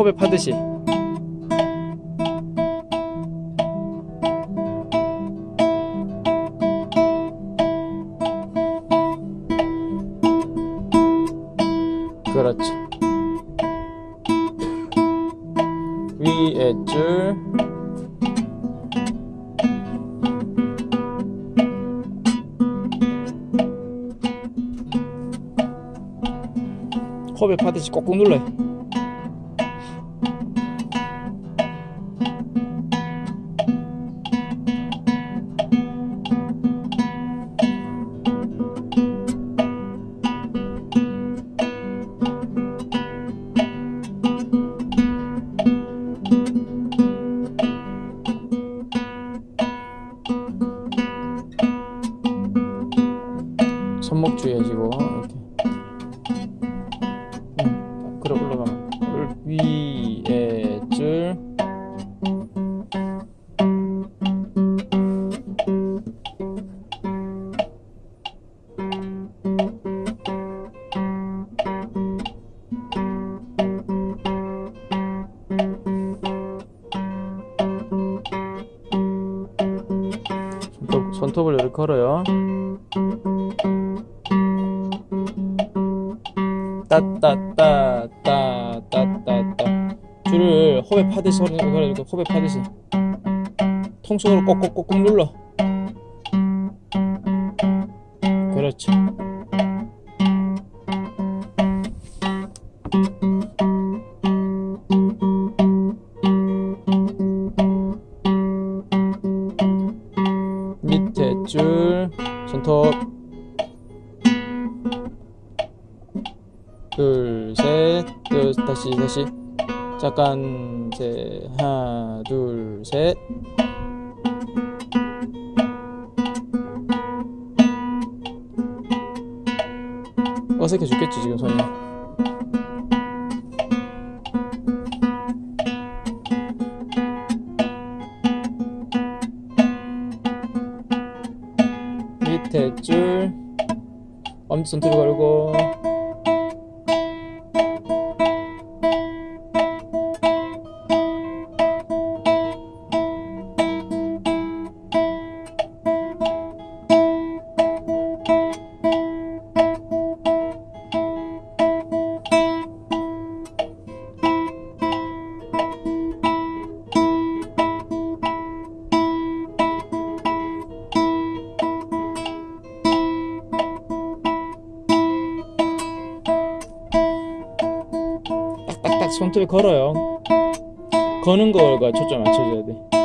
컵에 파듯이. 그렇죠. 위에 줄. 컵에 파듯이 꼭꼭 눌러요 손목 주의하시고 이렇게. 음, 그래 올라가면. 올- 위에 줄. 손톱, 손톱을 이렇게 걸어요 따따따따따따따. 줄을 호흡에 파듯이 소리 그래 이렇게 호흡에 파듯이 통속으로 꼭꼭꼭꼭 눌러. 그렇죠 밑에 줄 손톱 둘, 셋, 둘, 다시, 다시. 잠깐, 셋, 하나, 둘, 셋. 어색해 죽겠지, 지금 손이. 밑에 줄. 엄지손톱 걸고. 손톱에 걸어요. 거는 거가 초점 맞춰줘야 돼.